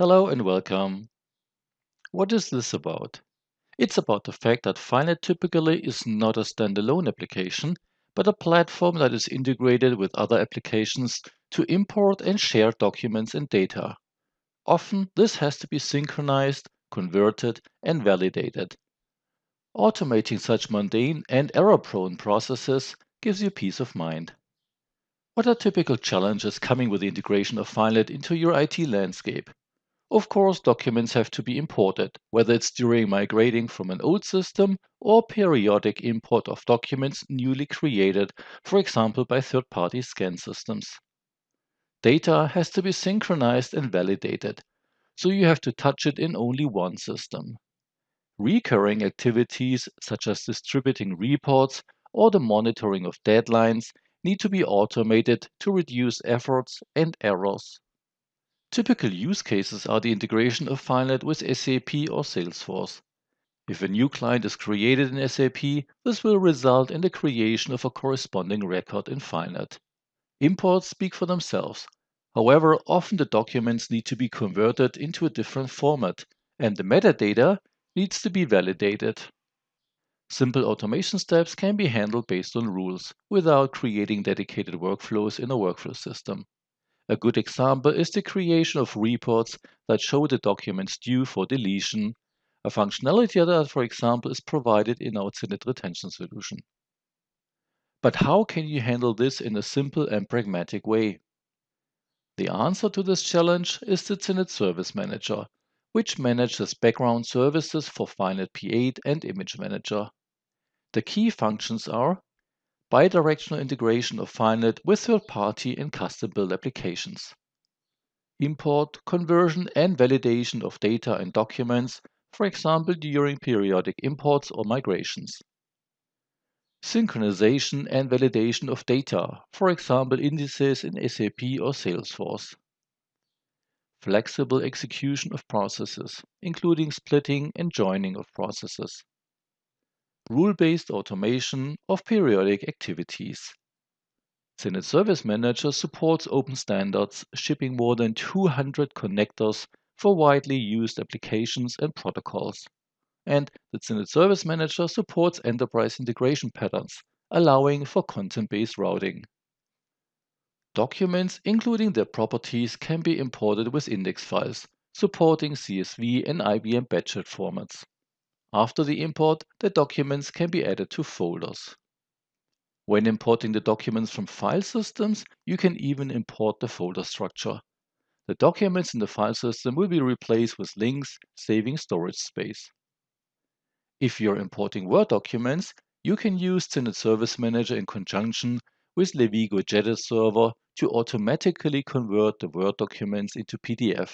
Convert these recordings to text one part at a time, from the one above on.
Hello and welcome. What is this about? It's about the fact that FileNet typically is not a standalone application, but a platform that is integrated with other applications to import and share documents and data. Often, this has to be synchronized, converted, and validated. Automating such mundane and error-prone processes gives you peace of mind. What are typical challenges coming with the integration of FileNet into your IT landscape? Of course, documents have to be imported, whether it's during migrating from an old system or periodic import of documents newly created, for example by third-party scan systems. Data has to be synchronized and validated, so you have to touch it in only one system. Recurring activities such as distributing reports or the monitoring of deadlines need to be automated to reduce efforts and errors. Typical use cases are the integration of FileNet with SAP or Salesforce. If a new client is created in SAP, this will result in the creation of a corresponding record in FileNet. Imports speak for themselves. However, often the documents need to be converted into a different format, and the metadata needs to be validated. Simple automation steps can be handled based on rules, without creating dedicated workflows in a workflow system. A good example is the creation of reports that show the documents due for deletion, a functionality that, for example, is provided in our CENIT retention solution. But how can you handle this in a simple and pragmatic way? The answer to this challenge is the CENIT Service Manager, which manages background services for FileNet P8 and Image Manager. The key functions are bidirectional integration of FileNet with third-party and custom-built applications. Import, conversion, and validation of data and documents, for example during periodic imports or migrations. Synchronization and validation of data, for example indices in SAP or Salesforce. Flexible execution of processes, including splitting and joining of processes rule-based automation of periodic activities. CENIT Service Manager supports open standards, shipping more than 200 connectors for widely used applications and protocols. And the CENIT Service Manager supports enterprise integration patterns, allowing for content-based routing. Documents, including their properties, can be imported with index files, supporting CSV and IBM Badget formats. After the import, the documents can be added to folders. When importing the documents from file systems, you can even import the folder structure. The documents in the file system will be replaced with links, saving storage space. If you're importing Word documents, you can use CENIT Service Manager in conjunction with Levigo jadice Server to automatically convert the Word documents into PDF.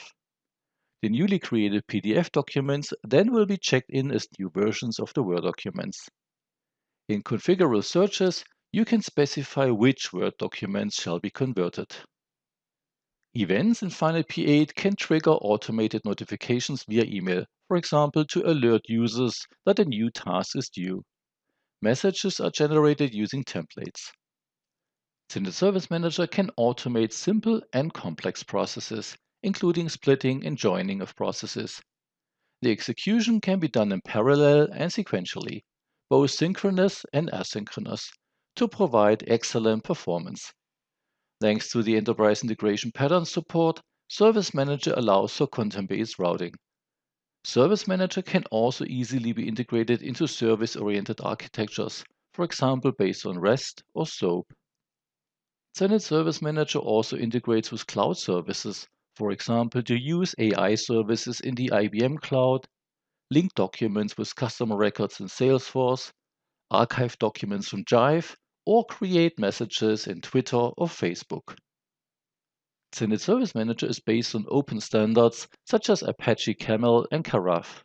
The newly created PDF documents then will be checked in as new versions of the Word documents. In configurable searches, you can specify which Word documents shall be converted. Events in FileNet P8 can trigger automated notifications via email, for example to alert users that a new task is due. Messages are generated using templates. CENIT Service Manager can automate simple and complex processes, including splitting and joining of processes. The execution can be done in parallel and sequentially, both synchronous and asynchronous, to provide excellent performance. Thanks to the enterprise integration pattern support, Service Manager allows for content-based routing. Service Manager can also easily be integrated into service-oriented architectures, for example based on REST or SOAP. CENIT Service Manager also integrates with cloud services for example, to use AI services in the IBM Cloud, link documents with customer records in Salesforce, archive documents from Jive, or create messages in Twitter or Facebook. CENIT Service Manager is based on open standards such as Apache Camel and Karaf.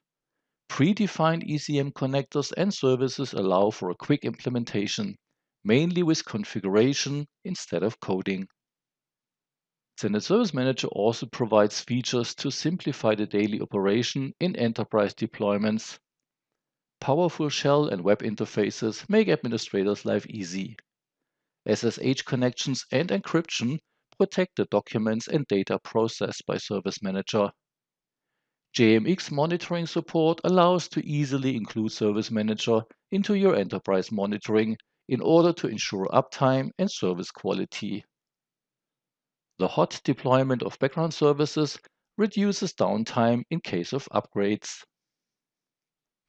Predefined ECM connectors and services allow for a quick implementation, mainly with configuration instead of coding. CENIT Service Manager also provides features to simplify the daily operation in enterprise deployments. Powerful shell and web interfaces make administrators' life easy. SSH connections and encryption protect the documents and data processed by Service Manager. JMX monitoring support allows to easily include Service Manager into your enterprise monitoring in order to ensure uptime and service quality. The hot deployment of background services reduces downtime in case of upgrades.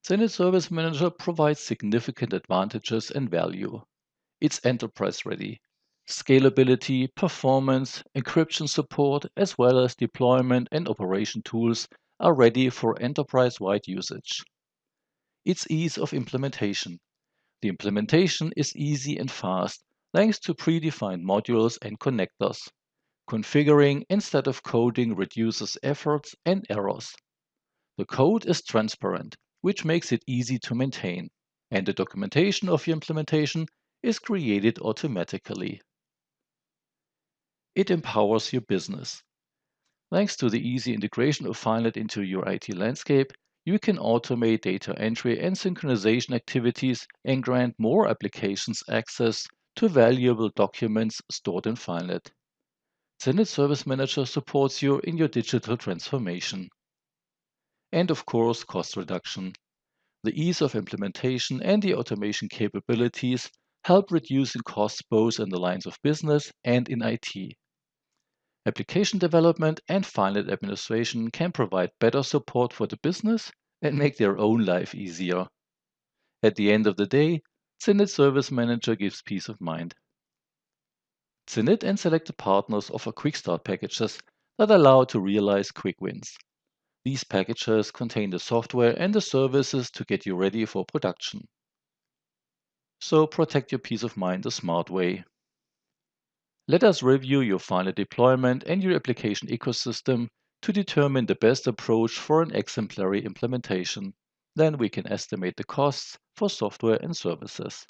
CENIT Service Manager provides significant advantages and value. It's enterprise ready. Scalability, performance, encryption support, as well as deployment and operation tools are ready for enterprise-wide usage. Its ease of implementation. The implementation is easy and fast thanks to predefined modules and connectors. Configuring instead of coding reduces efforts and errors. The code is transparent, which makes it easy to maintain, and the documentation of your implementation is created automatically. It empowers your business. Thanks to the easy integration of FileNet into your IT landscape, you can automate data entry and synchronization activities and grant more applications access to valuable documents stored in FileNet. Zenith Service Manager supports you in your digital transformation. And of course, cost reduction. The ease of implementation and the automation capabilities help reducing costs both in the lines of business and in IT. Application development and FileNet administration can provide better support for the business and make their own life easier. At the end of the day, CENIT Service Manager gives peace of mind. Zenith and selected partners offer quick start packages that allow to realize quick wins. These packages contain the software and the services to get you ready for production. So protect your peace of mind the smart way. Let us review your FileNet deployment and your application ecosystem to determine the best approach for an exemplary implementation. Then we can estimate the costs for software and services.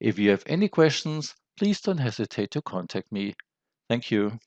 If you have any questions, please don't hesitate to contact me. Thank you.